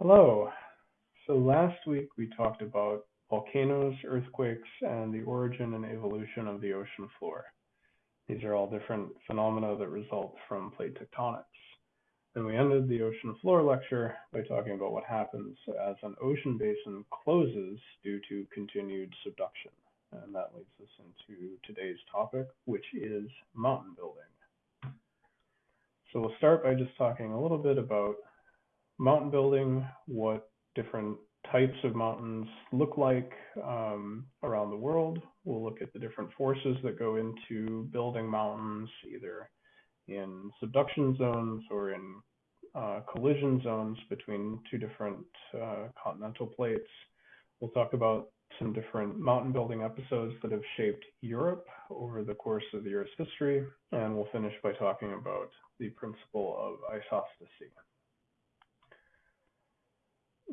Hello. So last week we talked about volcanoes, earthquakes, and the origin and evolution of the ocean floor. These are all different phenomena that result from plate tectonics. And we ended the ocean floor lecture by talking about what happens as an ocean basin closes due to continued subduction. And that leads us into today's topic, which is mountain building. So we'll start by just talking a little bit about mountain building, what different types of mountains look like um, around the world. We'll look at the different forces that go into building mountains, either in subduction zones or in uh, collision zones between two different uh, continental plates. We'll talk about some different mountain building episodes that have shaped Europe over the course of the Earth's history, and we'll finish by talking about the principle of isostasy.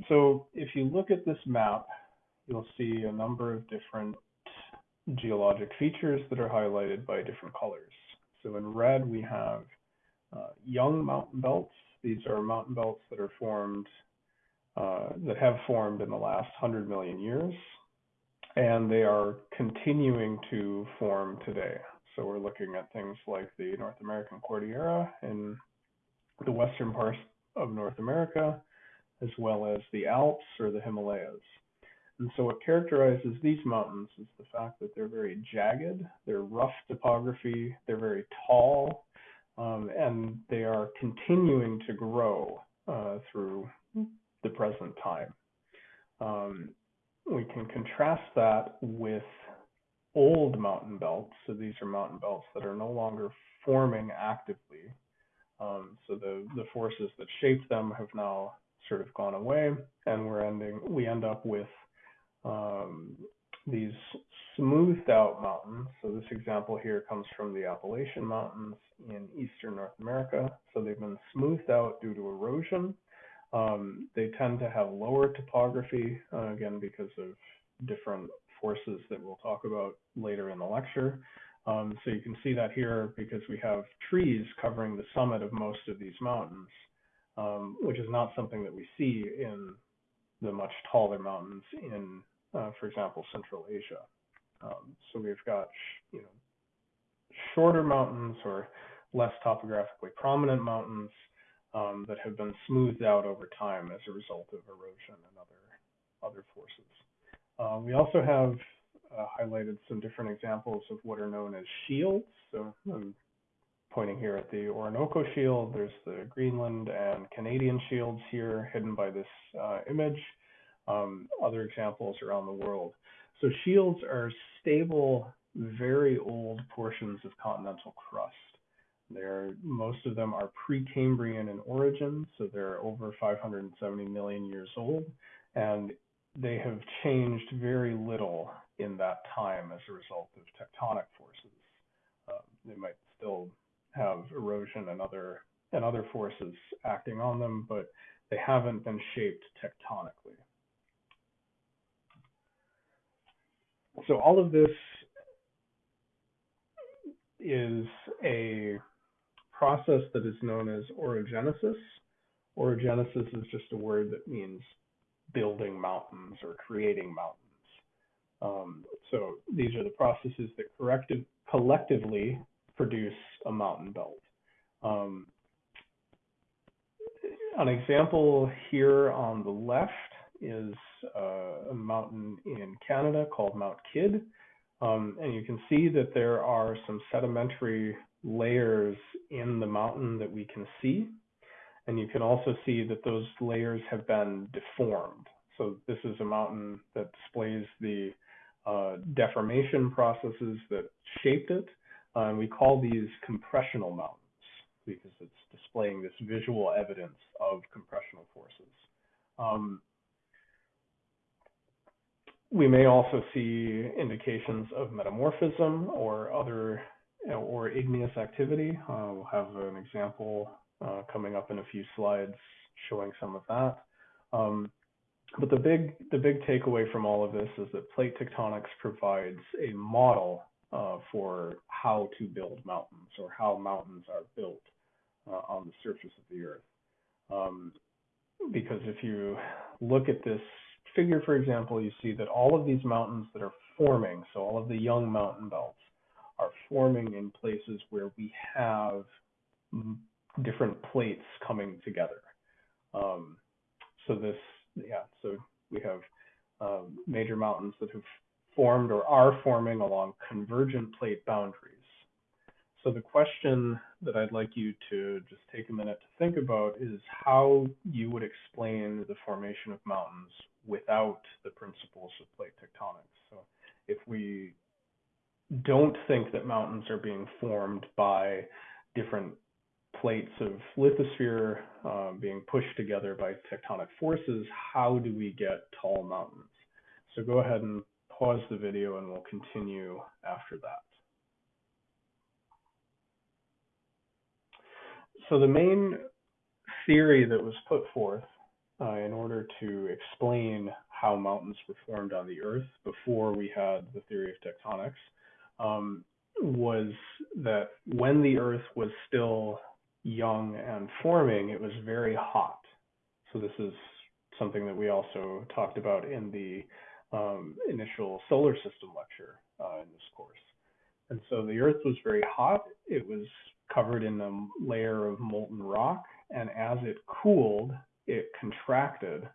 So if you look at this map, you'll see a number of different geologic features that are highlighted by different colors. So in red, we have uh, young mountain belts. These are mountain belts that are formed, uh, that have formed in the last 100 million years, and they are continuing to form today. So we're looking at things like the North American Cordillera in the western part of North America, as well as the Alps or the Himalayas. And so what characterizes these mountains is the fact that they're very jagged, they're rough topography, they're very tall, um, and they are continuing to grow uh, through the present time. Um, we can contrast that with old mountain belts. So these are mountain belts that are no longer forming actively. Um, so the, the forces that shaped them have now sort of gone away, and we're ending we end up with um, these smoothed out mountains. So this example here comes from the Appalachian Mountains in eastern North America. So they've been smoothed out due to erosion. Um, they tend to have lower topography, uh, again, because of different forces that we'll talk about later in the lecture. Um, so you can see that here because we have trees covering the summit of most of these mountains um, which is not something that we see in the much taller mountains in, uh, for example, Central Asia. Um, so we've got, you know, shorter mountains or less topographically prominent mountains um, that have been smoothed out over time as a result of erosion and other other forces. Uh, we also have uh, highlighted some different examples of what are known as shields. So um, pointing here at the Orinoco Shield. There's the Greenland and Canadian shields here hidden by this uh, image. Um, other examples around the world. So shields are stable, very old portions of continental crust. They're, most of them are Precambrian in origin, so they're over 570 million years old, and they have changed very little in that time as a result of tectonic forces. Uh, they might still have erosion and other and other forces acting on them, but they haven't been shaped tectonically. So all of this is a process that is known as orogenesis. Orogenesis is just a word that means building mountains or creating mountains. Um, so these are the processes that collectively produce a mountain belt. Um, an example here on the left is uh, a mountain in Canada called Mount Kidd. Um, and you can see that there are some sedimentary layers in the mountain that we can see. And you can also see that those layers have been deformed. So this is a mountain that displays the uh, deformation processes that shaped it. And we call these compressional mountains because it's displaying this visual evidence of compressional forces. Um, we may also see indications of metamorphism or other or igneous activity. Uh, we'll have an example uh, coming up in a few slides showing some of that. Um, but the big the big takeaway from all of this is that plate tectonics provides a model uh, for how to build mountains or how mountains are built uh, on the surface of the earth. Um, because if you look at this figure, for example, you see that all of these mountains that are forming, so all of the young mountain belts, are forming in places where we have different plates coming together. Um, so this, yeah, so we have um, major mountains that have formed or are forming along convergent plate boundaries. So the question that I'd like you to just take a minute to think about is how you would explain the formation of mountains without the principles of plate tectonics. So if we don't think that mountains are being formed by different plates of lithosphere um, being pushed together by tectonic forces, how do we get tall mountains? So go ahead and pause the video and we'll continue after that. So the main theory that was put forth uh, in order to explain how mountains were formed on the Earth before we had the theory of tectonics um, was that when the Earth was still young and forming, it was very hot. So this is something that we also talked about in the um, initial solar system lecture uh, in this course. And so the Earth was very hot. It was covered in a layer of molten rock, and as it cooled, it contracted,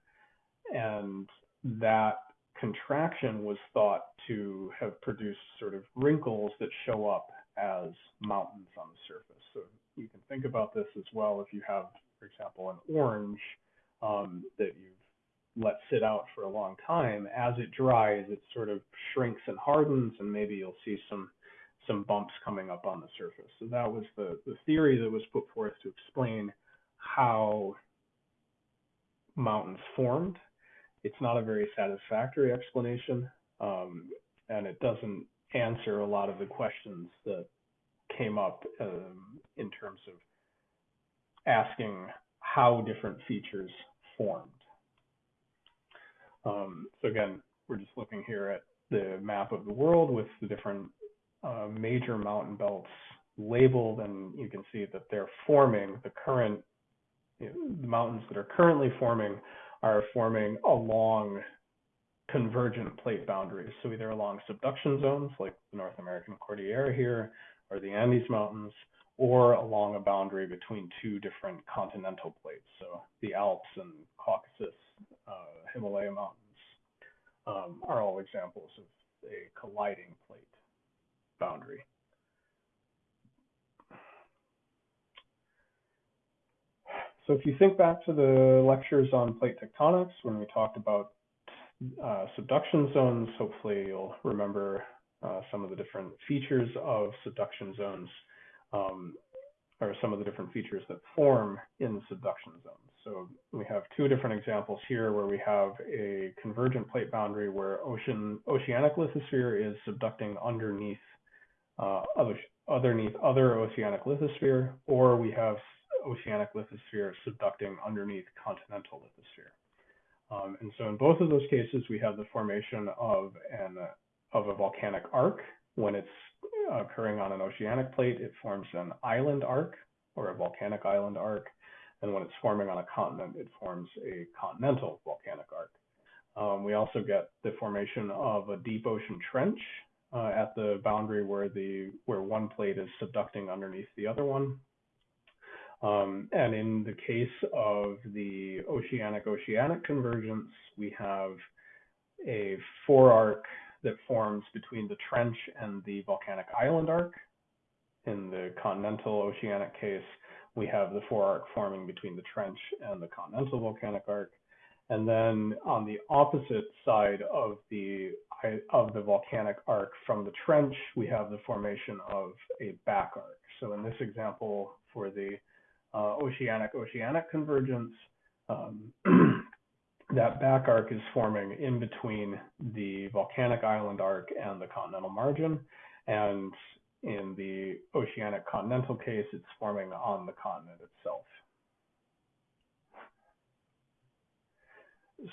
and that contraction was thought to have produced sort of wrinkles that show up as mountains on the surface. So you can think about this as well if you have, for example, an orange um, that you've let sit out for a long time. As it dries, it sort of shrinks and hardens, and maybe you'll see some some bumps coming up on the surface. So that was the, the theory that was put forth to explain how mountains formed. It's not a very satisfactory explanation, um, and it doesn't answer a lot of the questions that came up um, in terms of asking how different features formed. Um, so again, we're just looking here at the map of the world with the different uh, major mountain belts labeled, and you can see that they're forming the current you know, the mountains that are currently forming are forming along convergent plate boundaries. So either along subduction zones like the North American Cordillera here, or the Andes Mountains, or along a boundary between two different continental plates. So the Alps and Caucasus, uh, Himalaya Mountains um, are all examples of a colliding plate boundary. So if you think back to the lectures on plate tectonics, when we talked about uh, subduction zones, hopefully you'll remember uh, some of the different features of subduction zones, um, or some of the different features that form in subduction zones. So we have two different examples here where we have a convergent plate boundary where ocean oceanic lithosphere is subducting underneath uh, other, underneath other oceanic lithosphere, or we have oceanic lithosphere subducting underneath continental lithosphere. Um, and so in both of those cases, we have the formation of an of a volcanic arc. When it's occurring on an oceanic plate, it forms an island arc or a volcanic island arc. And when it's forming on a continent, it forms a continental volcanic arc. Um, we also get the formation of a deep ocean trench uh, at the boundary where the where one plate is subducting underneath the other one. Um, and in the case of the oceanic-oceanic convergence, we have a forearc that forms between the trench and the volcanic island arc. In the continental oceanic case, we have the forearc forming between the trench and the continental volcanic arc. And then on the opposite side of the of the volcanic arc from the trench, we have the formation of a back arc. So in this example, for the uh, oceanic-oceanic convergence, um, that back arc is forming in between the volcanic island arc and the continental margin. And in the oceanic continental case, it's forming on the continent itself.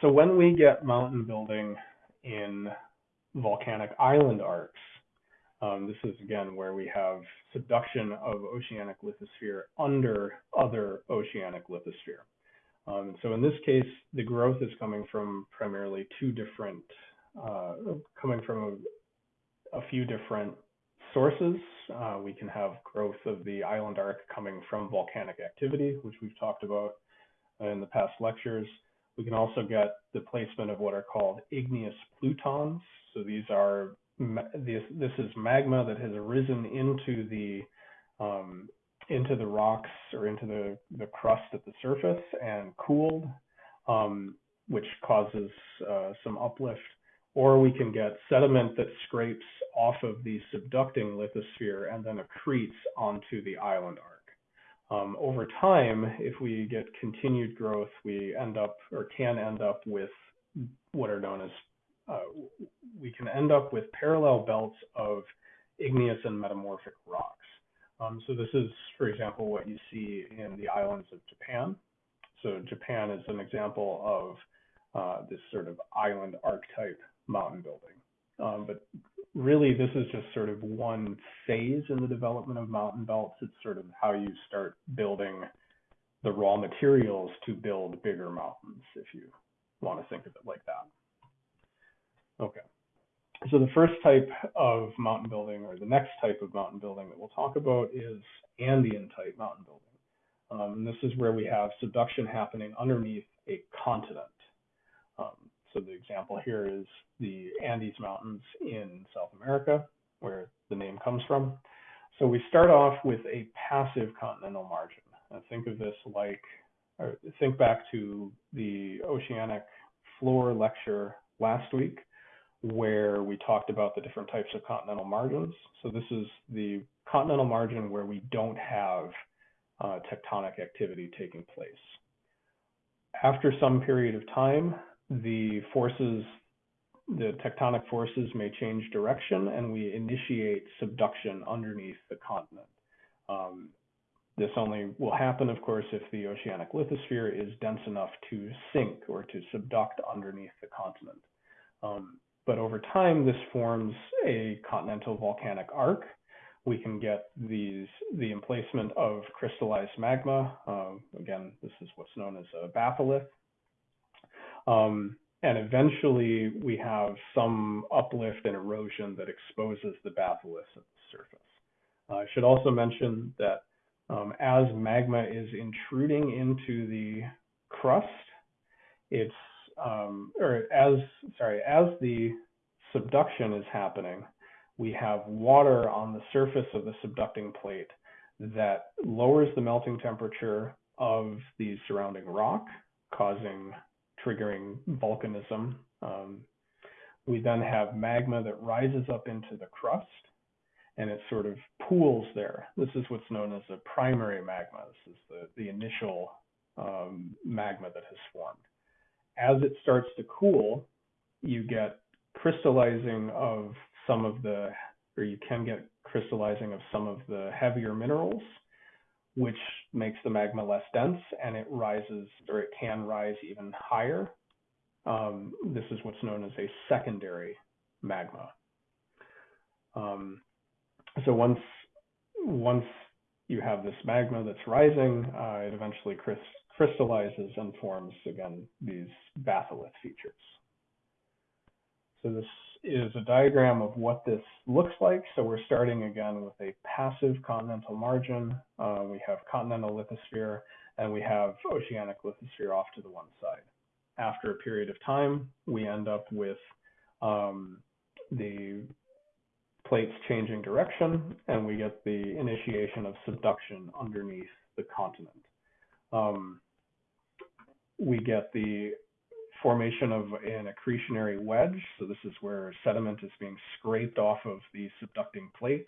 So when we get mountain building in volcanic island arcs, um, this is again where we have subduction of oceanic lithosphere under other oceanic lithosphere. Um, so in this case, the growth is coming from primarily two different, uh, coming from a, a, few different sources. Uh, we can have growth of the island arc coming from volcanic activity, which we've talked about in the past lectures. We can also get the placement of what are called igneous plutons. So these are this, this is magma that has arisen into the um, into the rocks or into the, the crust at the surface and cooled, um, which causes uh, some uplift. Or we can get sediment that scrapes off of the subducting lithosphere and then accretes onto the island arc. Um, over time, if we get continued growth, we end up or can end up with what are known as, uh, we can end up with parallel belts of igneous and metamorphic rocks. Um, so this is, for example, what you see in the islands of Japan. So Japan is an example of uh, this sort of island arc type mountain building. Um, but really, this is just sort of one phase in the development of mountain belts. It's sort of how you start building the raw materials to build bigger mountains, if you want to think of it like that. Okay. So the first type of mountain building, or the next type of mountain building that we'll talk about is Andean type mountain building. Um, and this is where we have subduction happening underneath a continent. Um, so the example here is the Andes Mountains in South America, where the name comes from. So we start off with a passive continental margin. And think of this like, or think back to the oceanic floor lecture last week where we talked about the different types of continental margins. So this is the continental margin where we don't have uh, tectonic activity taking place. After some period of time, the forces, the tectonic forces may change direction and we initiate subduction underneath the continent. Um, this only will happen, of course, if the oceanic lithosphere is dense enough to sink or to subduct underneath the continent. Um, but over time, this forms a continental volcanic arc. We can get these the emplacement of crystallized magma. Uh, again, this is what's known as a batholith. Um, and eventually, we have some uplift and erosion that exposes the batholith at the surface. Uh, I should also mention that um, as magma is intruding into the crust, it's um, or as sorry, as the subduction is happening, we have water on the surface of the subducting plate that lowers the melting temperature of the surrounding rock, causing triggering volcanism. Um, we then have magma that rises up into the crust and it sort of pools there. This is what's known as a primary magma. This is the, the initial um, magma that has formed as it starts to cool, you get crystallizing of some of the, or you can get crystallizing of some of the heavier minerals, which makes the magma less dense and it rises, or it can rise even higher. Um, this is what's known as a secondary magma. Um, so once once you have this magma that's rising, uh, it eventually crystallizes and forms, again, these batholith features. So this is a diagram of what this looks like. So we're starting again with a passive continental margin. Uh, we have continental lithosphere, and we have oceanic lithosphere off to the one side. After a period of time, we end up with um, the plates changing direction, and we get the initiation of subduction underneath the continent. Um, we get the formation of an accretionary wedge. So this is where sediment is being scraped off of the subducting plate.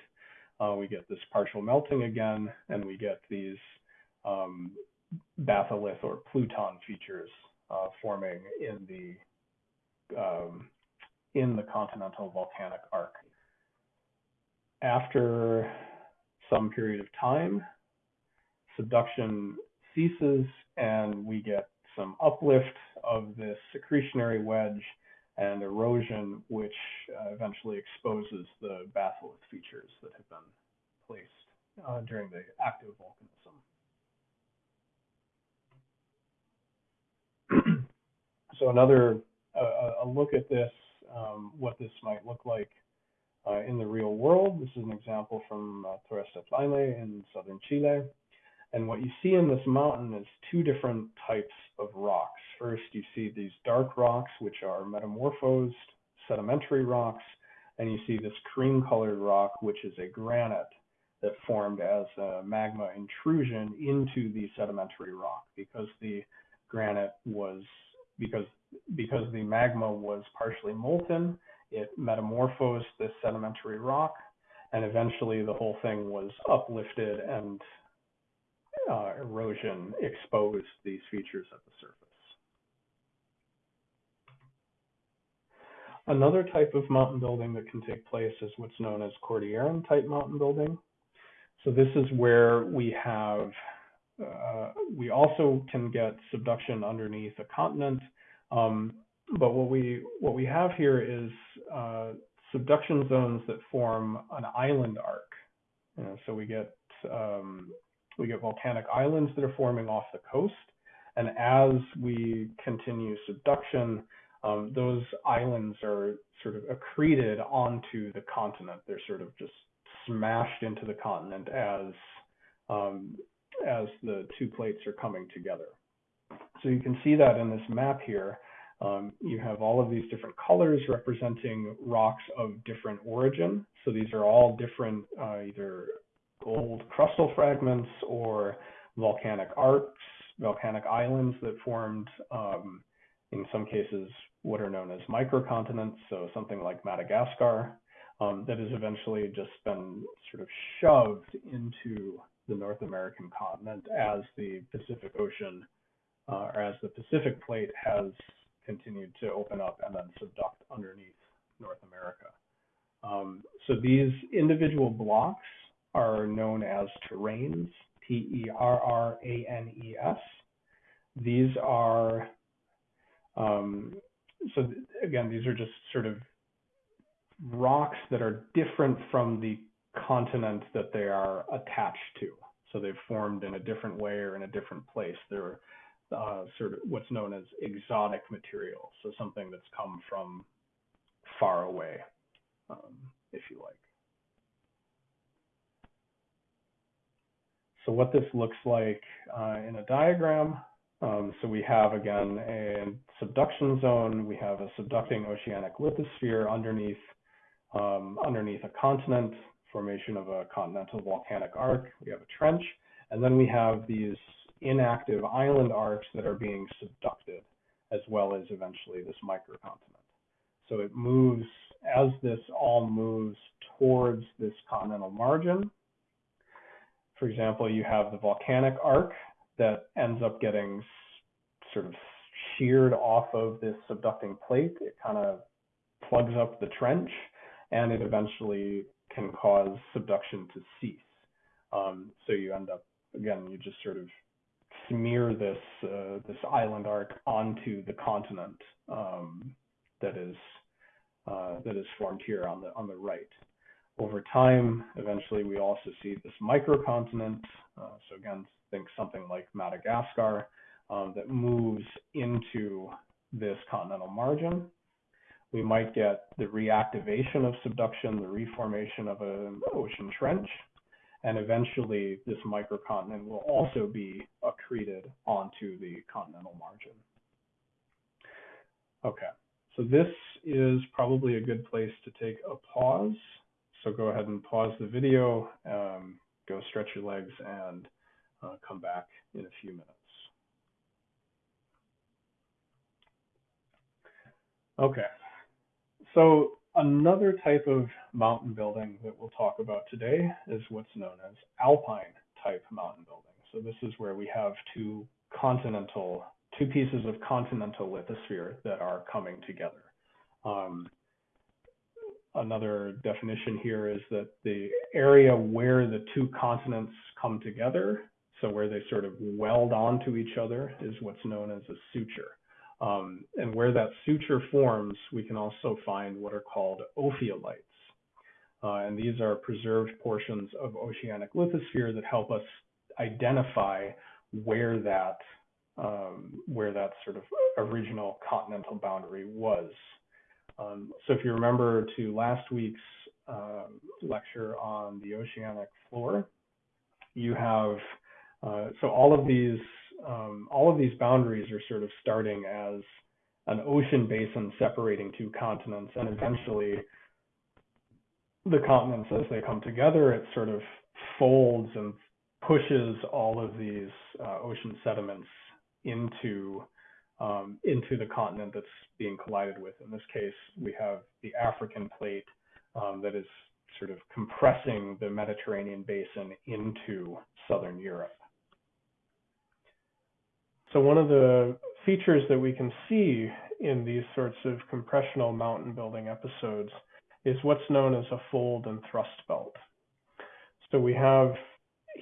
Uh, we get this partial melting again, and we get these um, batholith or pluton features uh, forming in the um, in the continental volcanic arc. After some period of time, subduction ceases, and we get some uplift of this accretionary wedge and erosion, which uh, eventually exposes the batholith features that have been placed uh, during the active volcanism. so another uh, a look at this, um, what this might look like uh, in the real world. This is an example from uh, Torres del Paine in southern Chile. And what you see in this mountain is two different types of rocks. First, you see these dark rocks, which are metamorphosed sedimentary rocks, and you see this cream colored rock, which is a granite that formed as a magma intrusion into the sedimentary rock because the granite was because because the magma was partially molten it metamorphosed this sedimentary rock and eventually the whole thing was uplifted and uh, erosion exposed these features at the surface. Another type of mountain building that can take place is what's known as Cordilleran type mountain building. So this is where we have, uh, we also can get subduction underneath a continent. Um, but what we what we have here is uh, subduction zones that form an island arc. You know, so we get um, we get volcanic islands that are forming off the coast, and as we continue subduction, um, those islands are sort of accreted onto the continent. They're sort of just smashed into the continent as um, as the two plates are coming together. So you can see that in this map here. Um, you have all of these different colors representing rocks of different origin. So these are all different uh, either gold crustal fragments or volcanic arcs, volcanic islands that formed, um, in some cases, what are known as microcontinents. So something like Madagascar um, that has eventually just been sort of shoved into the North American continent as the Pacific Ocean uh, or as the Pacific plate has continued to open up and then subduct underneath North America. Um, so these individual blocks are known as terranes, T-E-R-R-A-N-E-S. These are, um, so again, these are just sort of rocks that are different from the continent that they are attached to. So they've formed in a different way or in a different place. They're uh, sort of what's known as exotic material, so something that's come from far away, um, if you like. So what this looks like uh, in a diagram, um, so we have again a subduction zone, we have a subducting oceanic lithosphere underneath um, underneath a continent, formation of a continental volcanic arc, we have a trench, and then we have these inactive island arcs that are being subducted, as well as eventually this microcontinent. So it moves, as this all moves towards this continental margin, for example, you have the volcanic arc that ends up getting sort of sheared off of this subducting plate. It kind of plugs up the trench and it eventually can cause subduction to cease. Um, so you end up, again, you just sort of smear this uh, this island arc onto the continent um, that is uh, that is formed here on the on the right. Over time, eventually, we also see this microcontinent. Uh, so again, think something like Madagascar um, that moves into this continental margin. We might get the reactivation of subduction, the reformation of an ocean trench, and eventually this microcontinent will also be accreted onto the continental margin. Okay, so this is probably a good place to take a pause. So go ahead and pause the video, um, go stretch your legs, and uh, come back in a few minutes. Okay, so Another type of mountain building that we'll talk about today is what's known as alpine type mountain building. So this is where we have two continental, two pieces of continental lithosphere that are coming together. Um, another definition here is that the area where the two continents come together, so where they sort of weld onto each other, is what's known as a suture. Um, and where that suture forms, we can also find what are called ophiolites. Uh, and these are preserved portions of oceanic lithosphere that help us identify where that um, where that sort of original continental boundary was. Um, so if you remember to last week's um, lecture on the oceanic floor, you have uh, so all of these um, all of these boundaries are sort of starting as an ocean basin separating two continents, and eventually the continents, as they come together, it sort of folds and pushes all of these uh, ocean sediments into um, into the continent that's being collided with. In this case, we have the African plate um, that is sort of compressing the Mediterranean basin into southern Europe. So one of the features that we can see in these sorts of compressional mountain building episodes is what's known as a fold and thrust belt. So we have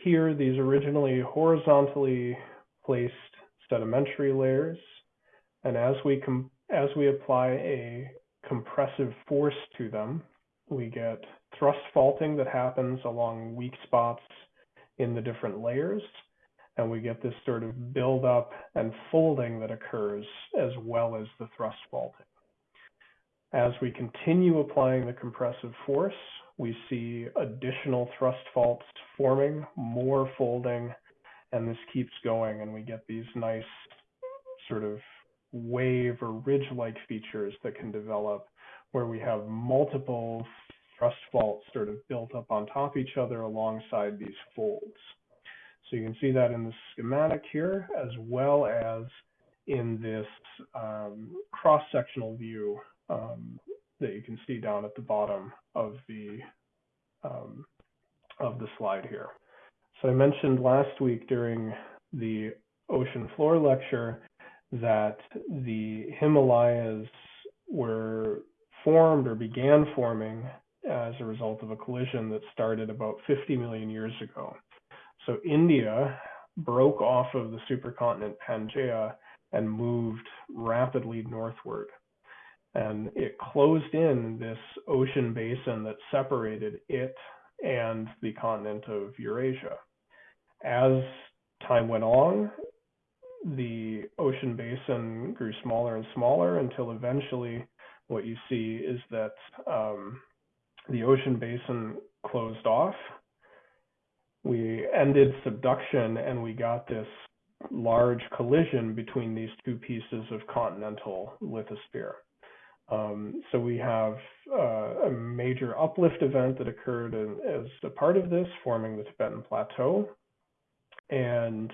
here these originally horizontally placed sedimentary layers, and as we as we apply a compressive force to them, we get thrust faulting that happens along weak spots in the different layers, and we get this sort of buildup and folding that occurs as well as the thrust faulting. As we continue applying the compressive force, we see additional thrust faults forming, more folding, and this keeps going, and we get these nice sort of wave or ridge-like features that can develop where we have multiple thrust faults sort of built up on top of each other alongside these folds. So you can see that in the schematic here, as well as in this um, cross-sectional view um, that you can see down at the bottom of the um, of the slide here. So I mentioned last week during the ocean floor lecture that the Himalayas were formed or began forming as a result of a collision that started about 50 million years ago. So India broke off of the supercontinent Pangaea and moved rapidly northward and it closed in this ocean basin that separated it and the continent of Eurasia. As time went on, the ocean basin grew smaller and smaller until eventually what you see is that um, the ocean basin closed off. We ended subduction and we got this large collision between these two pieces of continental lithosphere. Um, so we have uh, a major uplift event that occurred in, as a part of this, forming the Tibetan Plateau. And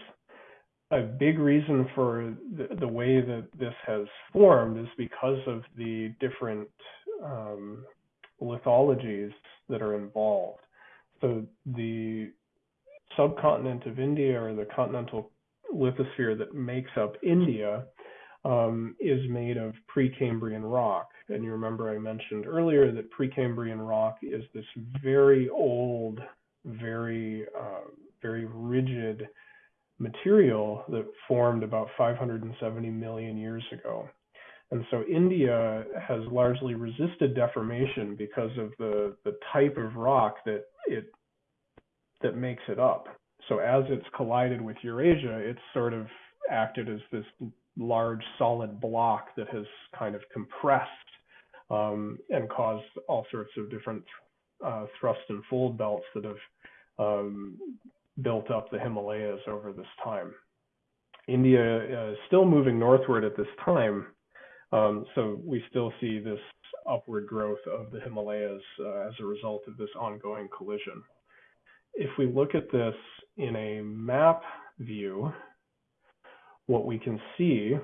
a big reason for the, the way that this has formed is because of the different um, lithologies that are involved. So the subcontinent of India or the continental lithosphere that makes up India um, is made of Precambrian rock. And you remember I mentioned earlier that Precambrian rock is this very old, very, uh, very rigid material that formed about 570 million years ago. And so India has largely resisted deformation because of the, the type of rock that it that makes it up. So as it's collided with Eurasia, it's sort of acted as this large solid block that has kind of compressed um, and caused all sorts of different uh, thrust and fold belts that have um, built up the Himalayas over this time. India is still moving northward at this time, um, so we still see this upward growth of the Himalayas uh, as a result of this ongoing collision. If we look at this in a map view, what we can see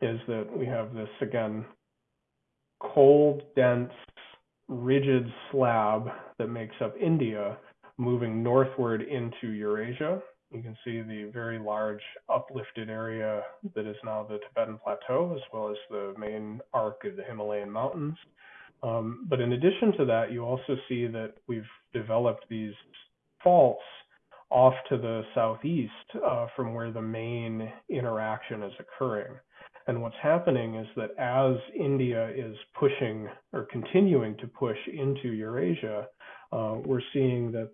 is that we have this, again, cold, dense, rigid slab that makes up India moving northward into Eurasia. You can see the very large uplifted area that is now the Tibetan Plateau, as well as the main arc of the Himalayan mountains. Um, but in addition to that, you also see that we've developed these faults off to the southeast uh, from where the main interaction is occurring. And what's happening is that as India is pushing or continuing to push into Eurasia, we're seeing that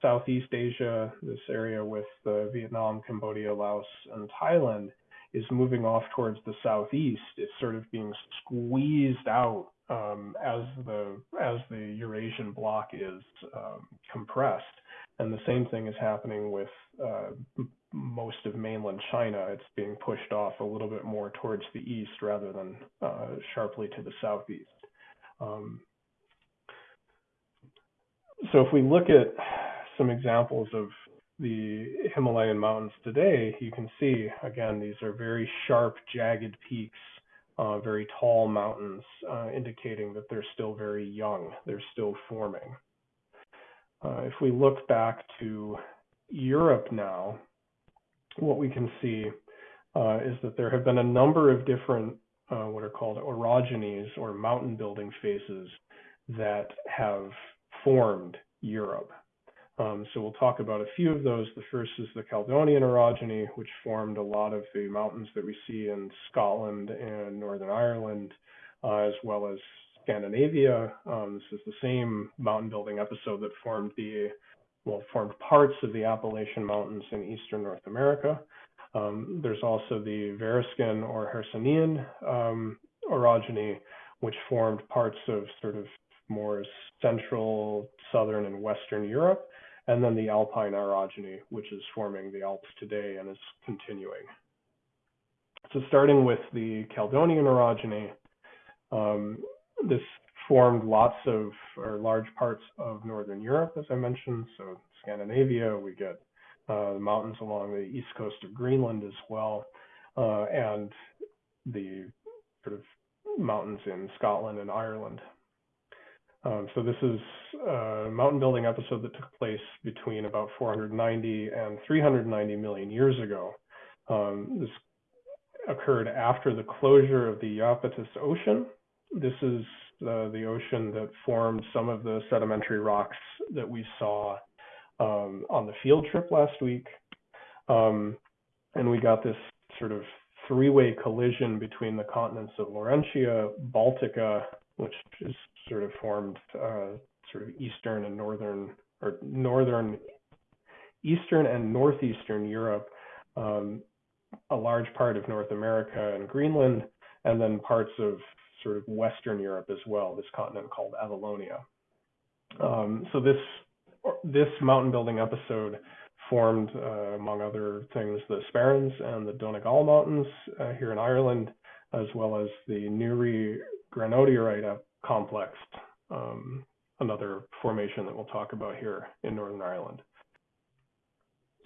Southeast Asia, this area with uh, Vietnam, Cambodia, Laos, and Thailand, is moving off towards the southeast. It's sort of being squeezed out um, as the as the Eurasian block is um, compressed. And the same thing is happening with uh, most of mainland China. It's being pushed off a little bit more towards the east rather than uh, sharply to the southeast. Um, so if we look at some examples of the Himalayan mountains today, you can see, again, these are very sharp, jagged peaks, uh, very tall mountains, uh, indicating that they're still very young. They're still forming. Uh, if we look back to Europe now, what we can see uh, is that there have been a number of different uh, what are called orogenies or mountain building phases that have formed Europe. Um, so we'll talk about a few of those. The first is the Caledonian orogeny, which formed a lot of the mountains that we see in Scotland and Northern Ireland, uh, as well as Scandinavia. Um, this is the same mountain building episode that formed the well formed parts of the Appalachian Mountains in eastern North America. Um, there's also the Variscan or Hercynian um, orogeny, which formed parts of sort of more central, southern, and western Europe, and then the Alpine orogeny, which is forming the Alps today and is continuing. So starting with the Caledonian orogeny, um, this formed lots of or large parts of northern Europe, as I mentioned. So Scandinavia, we get uh, the mountains along the east coast of Greenland as well, uh, and the sort of mountains in Scotland and Ireland. Um, so this is a mountain building episode that took place between about 490 and 390 million years ago. Um, this occurred after the closure of the Iapetus Ocean. This is uh, the ocean that formed some of the sedimentary rocks that we saw um, on the field trip last week. Um, and we got this sort of three-way collision between the continents of Laurentia, Baltica, which is sort of formed uh, sort of eastern and northern or northern, eastern and northeastern Europe, um, a large part of North America and Greenland, and then parts of sort of Western Europe as well, this continent called Avalonia. Um, so this this mountain building episode formed, uh, among other things, the Sperrins and the Donegal Mountains uh, here in Ireland, as well as the Newry granodiorite complex, um, another formation that we'll talk about here in Northern Ireland.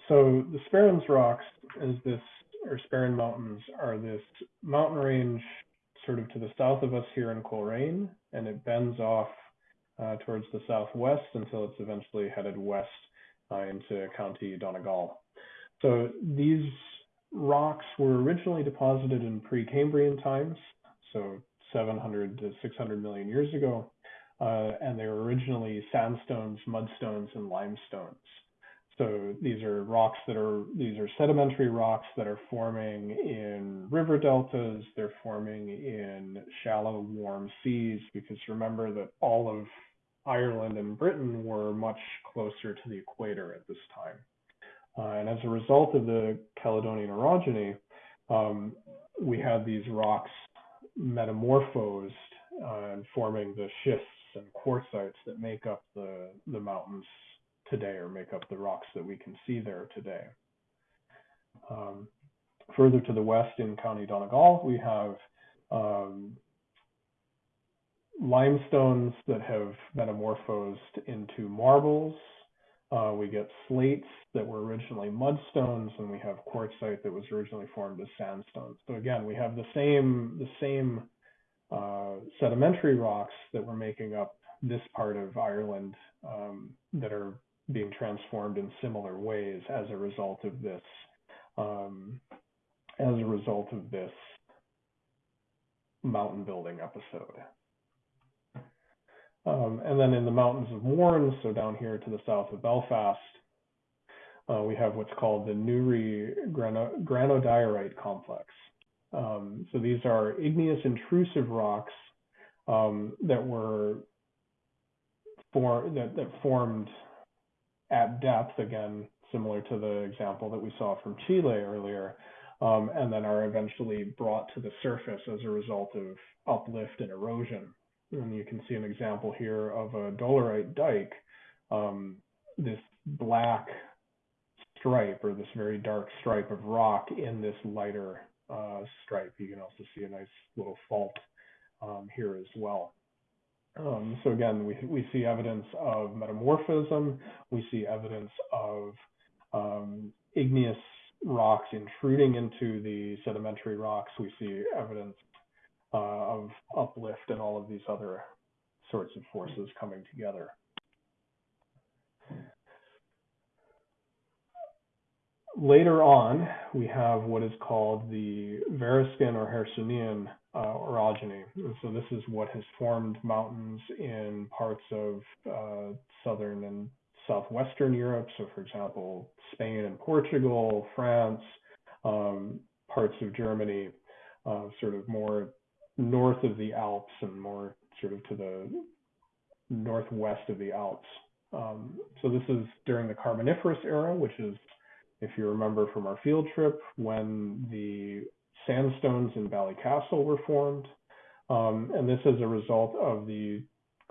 So the Sperrins rocks is this, or Sperrin Mountains are this mountain range sort of to the south of us here in Coleraine, and it bends off uh, towards the southwest until it's eventually headed west uh, into County Donegal. So these rocks were originally deposited in Precambrian times, so 700 to 600 million years ago, uh, and they were originally sandstones, mudstones, and limestones. So these are rocks that are, these are sedimentary rocks that are forming in river deltas, they're forming in shallow, warm seas, because remember that all of Ireland and Britain were much closer to the equator at this time. Uh, and as a result of the Caledonian orogeny, um, we had these rocks metamorphosed uh, and forming the schists and quartzites that make up the, the mountains today or make up the rocks that we can see there today. Um, further to the west in County Donegal, we have um, limestones that have metamorphosed into marbles. Uh, we get slates that were originally mudstones, and we have quartzite that was originally formed as sandstones. So again, we have the same the same uh, sedimentary rocks that were making up this part of Ireland um, that are being transformed in similar ways as a result of this um, as a result of this mountain building episode. Um, and then in the mountains of Mourne, so down here to the south of Belfast, uh, we have what's called the Newry grano granodiorite complex. Um, so these are igneous intrusive rocks um, that were for, that, that formed at depth, again, similar to the example that we saw from Chile earlier, um, and then are eventually brought to the surface as a result of uplift and erosion. And you can see an example here of a dolerite dike, um, this black stripe or this very dark stripe of rock in this lighter uh, stripe. You can also see a nice little fault um, here as well. Um, so again, we, we see evidence of metamorphism. We see evidence of um, igneous rocks intruding into the sedimentary rocks. We see evidence uh, of uplift and all of these other sorts of forces coming together. Later on, we have what is called the Variscan or Hercynian uh, orogeny. And so this is what has formed mountains in parts of uh, southern and southwestern Europe. So for example, Spain and Portugal, France, um, parts of Germany, uh, sort of more north of the Alps and more sort of to the northwest of the Alps. Um, so this is during the Carboniferous era, which is, if you remember from our field trip, when the sandstones in Ballycastle were formed. Um, and this is a result of the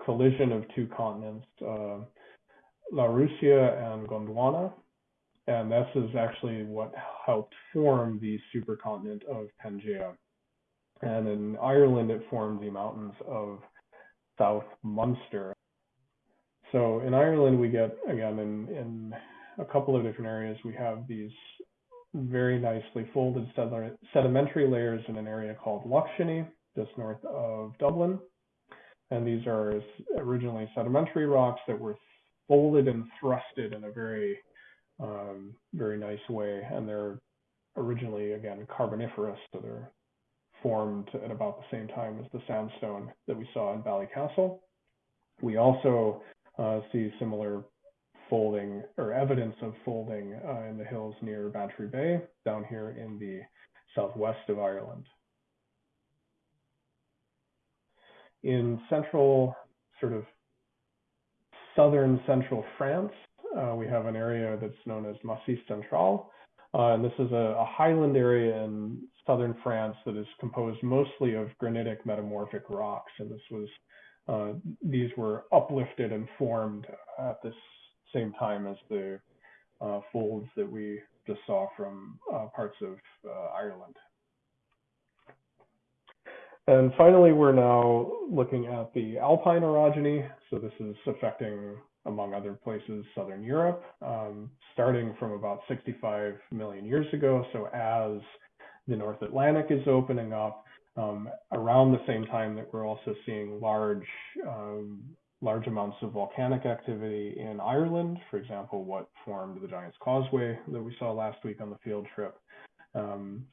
collision of two continents, uh, Laurussia and Gondwana. And this is actually what helped form the supercontinent of Pangaea. And in Ireland, it formed the mountains of South Munster. So in Ireland, we get, again, in, in a couple of different areas, we have these very nicely folded sedimentary layers in an area called Loughshinny, just north of Dublin. And these are originally sedimentary rocks that were folded and thrusted in a very, um, very nice way. And they're originally, again, carboniferous, so they're formed at about the same time as the sandstone that we saw in Ballycastle. We also uh, see similar folding or evidence of folding uh, in the hills near Bantry Bay down here in the southwest of Ireland. In central, sort of southern central France, uh, we have an area that's known as Massif Central. Uh, and this is a, a, highland area in southern France that is composed mostly of granitic metamorphic rocks. And this was, uh, these were uplifted and formed at this same time as the uh, folds that we just saw from uh, parts of uh, Ireland. And finally, we're now looking at the alpine orogeny. So this is affecting, among other places, Southern Europe, um, starting from about 65 million years ago. So as the North Atlantic is opening up, um, around the same time that we're also seeing large um, large amounts of volcanic activity in Ireland, for example, what formed the Giant's Causeway that we saw last week on the field trip. Um,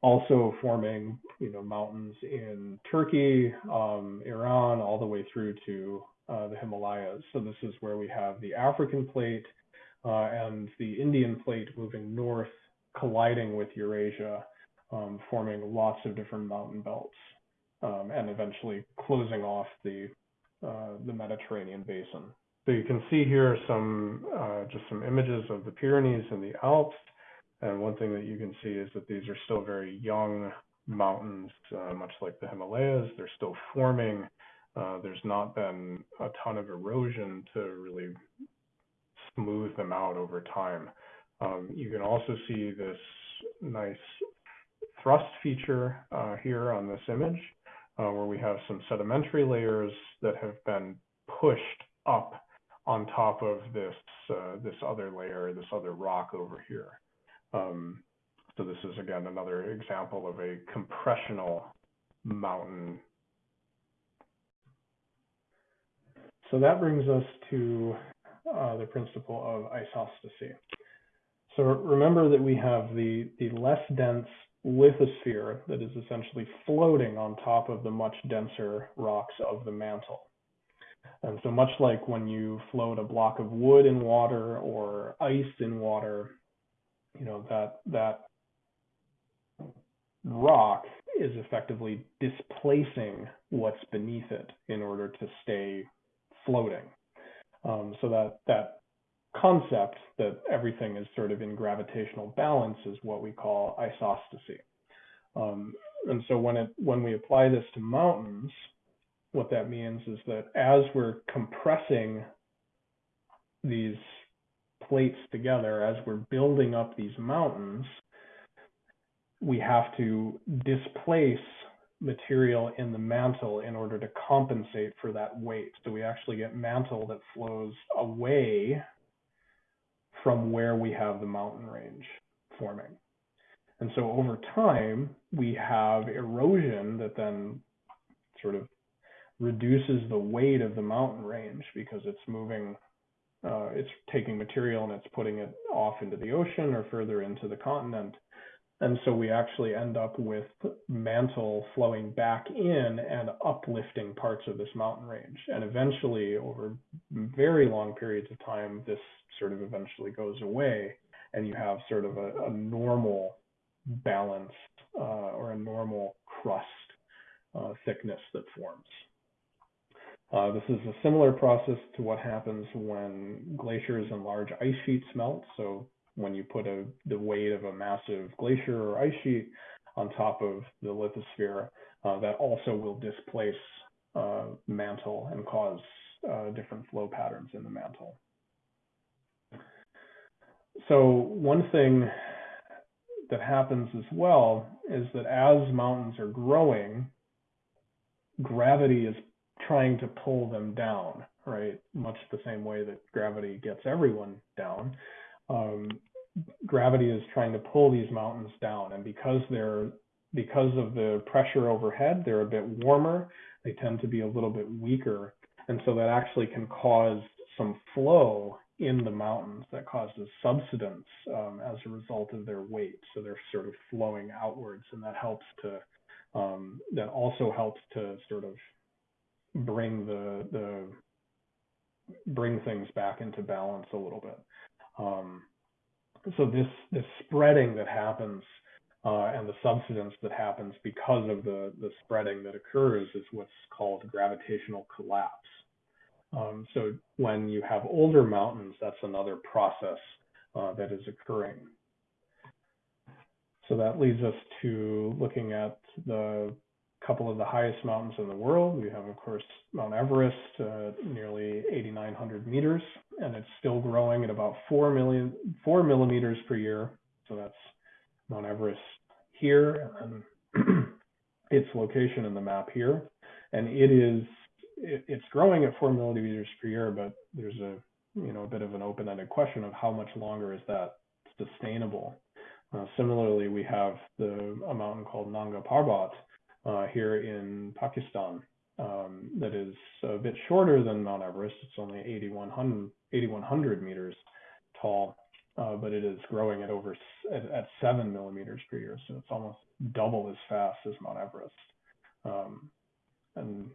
also forming, you know, mountains in Turkey, um, Iran, all the way through to uh, the Himalayas. So this is where we have the African plate uh, and the Indian plate moving north, colliding with Eurasia, um, forming lots of different mountain belts, um, and eventually closing off the uh, the Mediterranean basin. So you can see here some uh, just some images of the Pyrenees and the Alps. And one thing that you can see is that these are still very young mountains, uh, much like the Himalayas. They're still forming. Uh, there's not been a ton of erosion to really smooth them out over time. Um, you can also see this nice thrust feature uh, here on this image uh, where we have some sedimentary layers that have been pushed up on top of this uh, this other layer, this other rock over here. Um, so this is again another example of a compressional mountain. So that brings us to uh, the principle of isostasy. So remember that we have the, the less dense lithosphere that is essentially floating on top of the much denser rocks of the mantle. And so much like when you float a block of wood in water or ice in water, you know, that, that rock is effectively displacing what's beneath it in order to stay floating. Um, so that, that concept that everything is sort of in gravitational balance is what we call isostasy. Um, and so when it when we apply this to mountains, what that means is that as we're compressing these plates together, as we're building up these mountains, we have to displace material in the mantle in order to compensate for that weight. So we actually get mantle that flows away from where we have the mountain range forming. And so over time, we have erosion that then sort of reduces the weight of the mountain range because it's moving, uh, it's taking material and it's putting it off into the ocean or further into the continent. And so we actually end up with mantle flowing back in and uplifting parts of this mountain range. And eventually, over very long periods of time, this sort of eventually goes away, and you have sort of a, a normal balance uh, or a normal crust uh, thickness that forms. Uh, this is a similar process to what happens when glaciers and large ice sheets melt. So when you put a, the weight of a massive glacier or ice sheet on top of the lithosphere, uh, that also will displace uh, mantle and cause uh, different flow patterns in the mantle. So one thing that happens as well is that as mountains are growing, gravity is trying to pull them down, right? Much the same way that gravity gets everyone down. Um, gravity is trying to pull these mountains down, and because they're because of the pressure overhead, they're a bit warmer. They tend to be a little bit weaker, and so that actually can cause some flow in the mountains that causes subsidence um, as a result of their weight. So they're sort of flowing outwards, and that helps to um, that also helps to sort of bring the the bring things back into balance a little bit. Um, so this this spreading that happens uh, and the subsidence that happens because of the the spreading that occurs is what's called gravitational collapse. Um, so when you have older mountains, that's another process uh, that is occurring. So that leads us to looking at the couple of the highest mountains in the world. We have, of course, Mount Everest, uh, nearly 8,900 meters, and it's still growing at about 4 million, 4 millimeters per year. So that's Mount Everest here, and its location in the map here. And it is, it, it's growing at 4 millimeters per year, but there's a, you know, a bit of an open-ended question of how much longer is that sustainable. Uh, similarly, we have the a mountain called Nanga Parbat, uh, here in Pakistan um, that is a bit shorter than Mount Everest. It's only 8,100, 8,100 meters tall, uh, but it is growing at over at, at, seven millimeters per year. So it's almost double as fast as Mount Everest. Um, and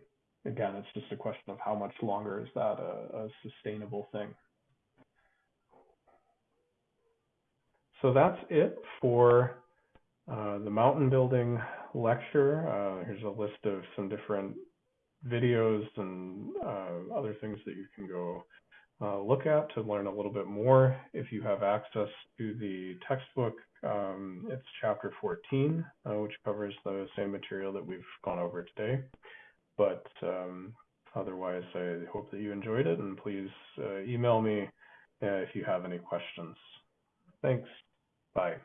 again, it's just a question of how much longer is that a, a sustainable thing. So that's it for uh, the mountain building lecture. Uh, here's a list of some different videos and uh, other things that you can go uh, look at to learn a little bit more. If you have access to the textbook, um, it's chapter 14, uh, which covers the same material that we've gone over today. But um, otherwise, I hope that you enjoyed it, and please uh, email me uh, if you have any questions. Thanks. Bye.